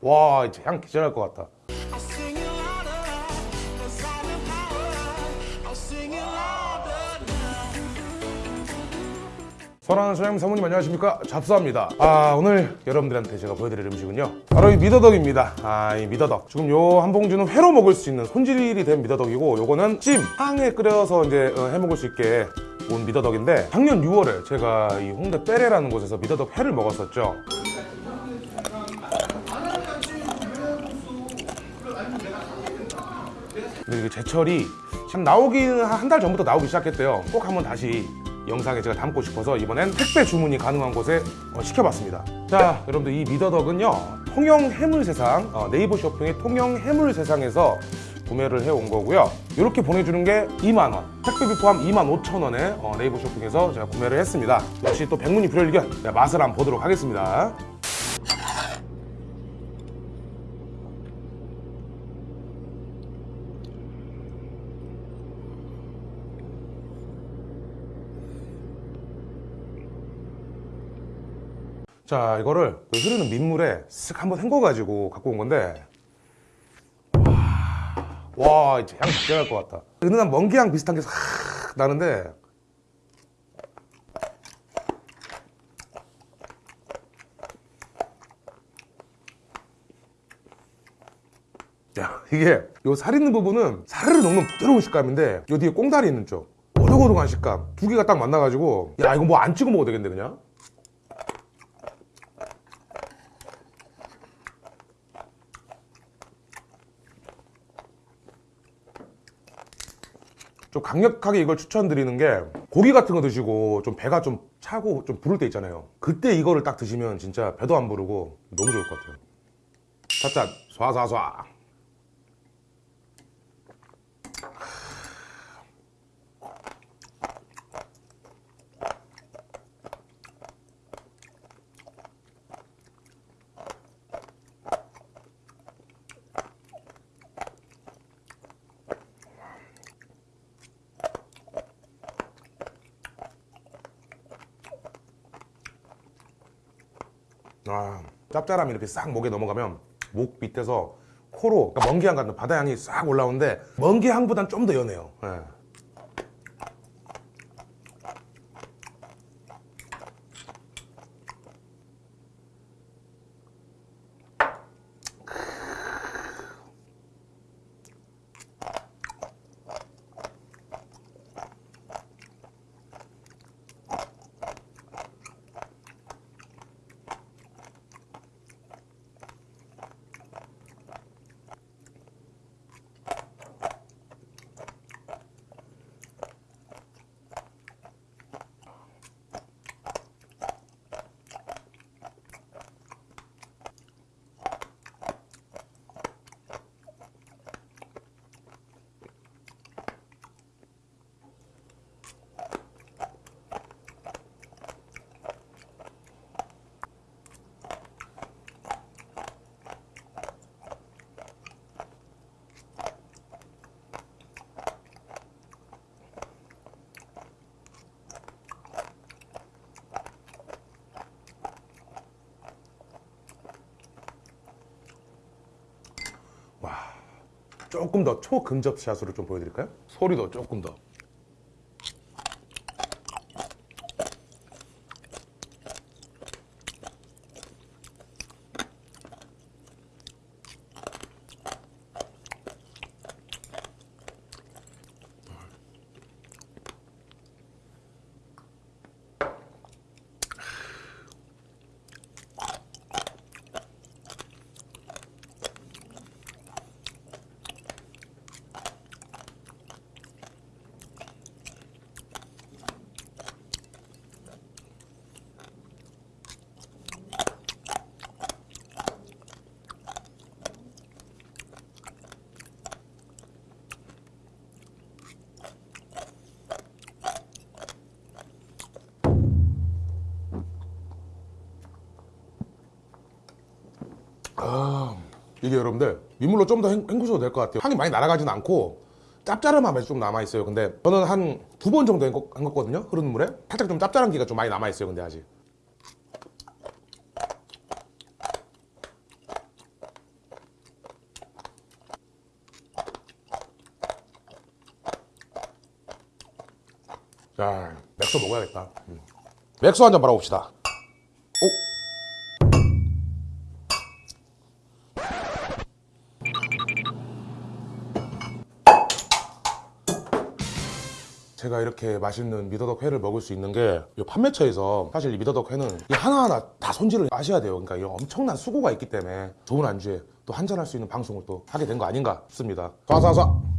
와 이제 향 기절할 것 같다. 선하는 소장님 사모님 안녕하십니까? 잡수합니다. 아 오늘 여러분들한테 제가 보여드릴 음식은요. 바로 이 미더덕입니다. 아 이 미더덕. 지금 요 한 봉지는 회로 먹을 수 있는 손질이 된 미더덕이고 요거는 찜! 향에 끓여서 이제 어, 해 먹을 수 있게 온 미더덕인데 작년 6월에 제가 이 홍대 빼레라는 곳에서 미더덕 회를 먹었었죠 근데 이게 제철이 참 나오긴 한달 전부터 나오기 시작했대요. 꼭 한번 다시 영상에 제가 담고 싶어서 이번엔 택배 주문이 가능한 곳에 어, 시켜봤습니다. 자 여러분들 이 미더덕은요 통영 해물세상 어, 네이버 쇼핑의 통영 해물세상에서 구매를 해온 거고요. 이렇게 보내주는 게 2만원. 택배비 포함 2만 5천원에 어, 네이버 쇼핑에서 제가 구매를 했습니다. 역시 또 백문이 불여일견 네, 맛을 한번 보도록 하겠습니다 자 이거를 그 흐르는 민물에 쓱 한번 헹궈가지고 갖고 온 건데 와, 와 이제 향 기절할 것 같다. 은은한 먼기향 비슷한 게 싹 나는데 야 이게 요 살 있는 부분은 사르르 녹는 부드러운 식감인데 요 뒤에 꽁다리 있는 쪽. 오독오독한 식감. 두 개가 딱 만나가지고 야 이거 뭐 안 찍어 먹어도 되겠는데 그냥 좀 강력하게 이걸 추천드리는 게 고기 같은 거 드시고 좀 배가 좀 차고 좀 부를 때 있잖아요. 그때 이거를 딱 드시면 진짜 배도 안 부르고 너무 좋을 것 같아요. 찻잔 쏴쏴쏴 아, 짭짤함이 이렇게 싹 목에 넘어가면 목 밑에서 코로 그러니까 먼기향 같은 바다향이 싹 올라오는데 먼기향보단 좀 더 연해요 예. 조금 더 초근접 샷으로 좀 보여드릴까요? 소리도 조금 더 아, 이게 여러분들 민물로 좀 더 헹구셔도 될 것 같아요. 향이 많이 날아가진 않고 짭짤한 맛이 좀 남아있어요. 근데 저는 한 두 번 정도 헹궜거든요. 흐르는 물에. 살짝 좀 짭짤한 기가 좀 많이 남아있어요 근데 아직. 자 맥주 먹어야겠다. 음. 맥주 한잔 바라봅시다. 제가 이렇게 맛있는 미더덕 회를 먹을 수 있는 게이 판매처에서 사실 이 미더덕 회는 이 하나하나 다 손질을 하셔야 돼요. 그러니까 이 엄청난 수고가 있기 때문에 좋은 안주에 또 한잔할 수 있는 방송을 또 하게 된 거 아닌가 싶습니다. 쏴쏴쏴.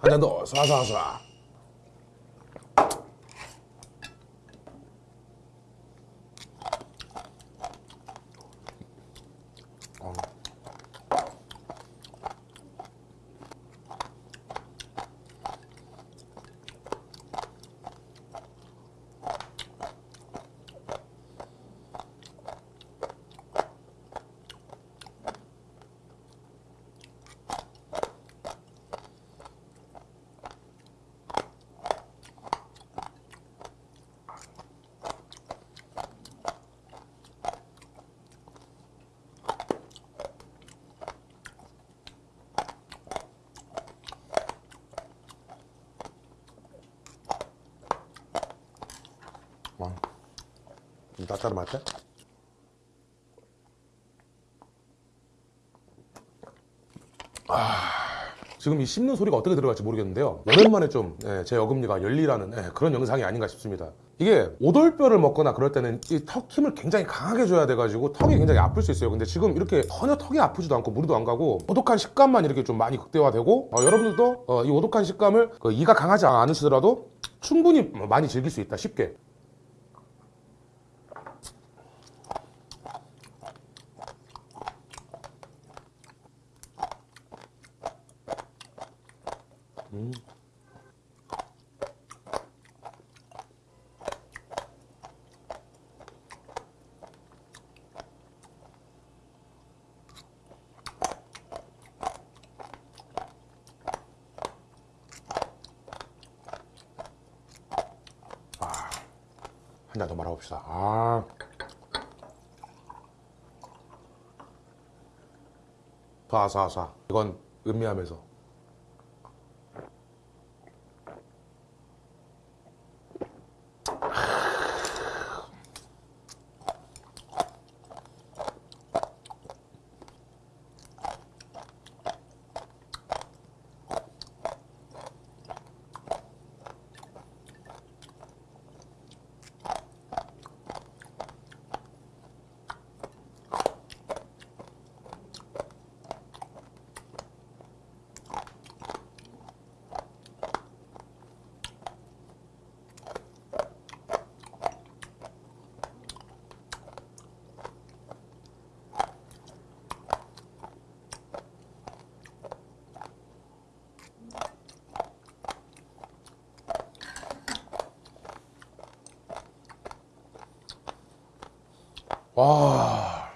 한잔더 쏴쏴쏴. 와, 좀 따뜻하게 아, 지금 이 씹는 소리가 어떻게 들어갈지 모르겠는데요. 오랜만에 좀제 어금니가 열리라는 예, 그런 영상이 아닌가 싶습니다. 이게 오돌뼈를 먹거나 그럴 때는 이 턱 힘을 굉장히 강하게 줘야 돼가지고 턱이 굉장히 아플 수 있어요. 근데 지금 이렇게 전혀 턱이 아프지도 않고 무리도 안 가고 오독한 식감만 이렇게 좀 많이 극대화되고 어, 여러분들도 어, 이 오독한 식감을 그 이가 강하지 않으시더라도 충분히 많이 즐길 수 있다 쉽게 한잔더 말아봅시다. 아. 사사사. 이건 음미하면서. 와.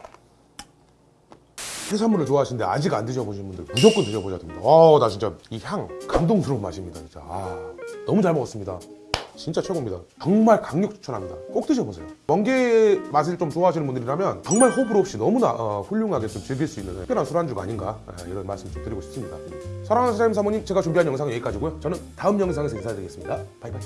해산물을 좋아하시는데 아직 안 드셔보신 분들 무조건 드셔보셔야 됩니다. 와, 나 진짜 이 향 감동스러운 맛입니다. 진짜. 아, 너무 잘 먹었습니다. 진짜 최고입니다. 정말 강력 추천합니다. 꼭 드셔보세요. 멍게 맛을 좀 좋아하시는 분들이라면 정말 호불호 없이 너무나 어, 훌륭하게 좀 즐길 수 있는 특별한 술안주가 아닌가 아, 이런 말씀 좀 드리고 싶습니다. 사랑하는 사장님 사모님 제가 준비한 영상은 여기까지고요. 저는 다음 영상에서 인사드리겠습니다. 바이바이.